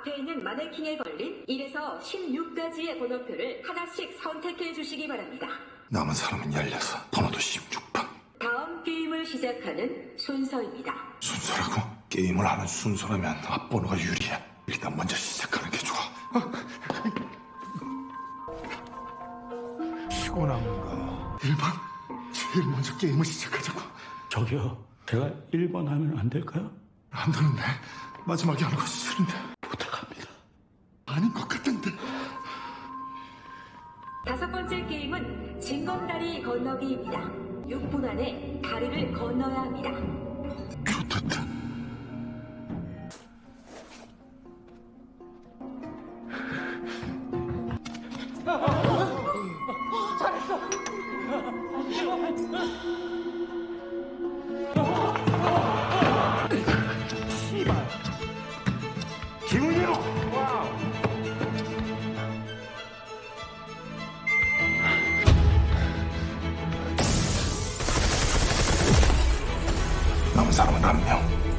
앞에 있는 마네킹에 걸린 1에서 16가지의 번호표를 하나씩 선택해 주시기 바랍니다. 남은 사람은 16, 번호도 16번. 다음 게임을 시작하는 순서입니다. 순서라고? 게임을 하는 순서라면 앞번호가 유리해. 일단 먼저 시작하는 게 좋아. 피곤한가? 1번? 제일 먼저 게임을 시작하자고. 저기요, 제가 1번 하면 안 될까요? 안 되는데. 마지막에 하는 거 싫은데. 다섯 번째 게임은 징검다리 건너기입니다. 6분 안에 다리를 건너야 합니다. 좋겠다. 김은영! 남은 사람은 한 명.